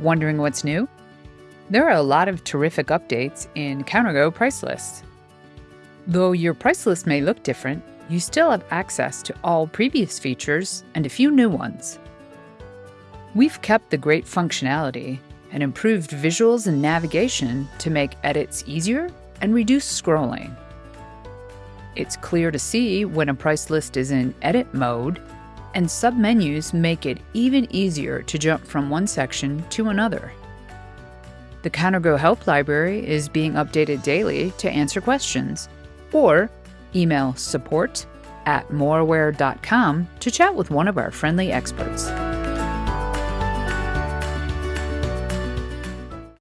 Wondering what's new? There are a lot of terrific updates in CounterGo price lists. Though your price list may look different, you still have access to all previous features and a few new ones. We've kept the great functionality and improved visuals and navigation to make edits easier and reduce scrolling. It's clear to see when a price list is in edit mode, and submenus make it even easier to jump from one section to another. The CounterGo Help Library is being updated daily to answer questions, or email support at moraware.com to chat with one of our friendly experts.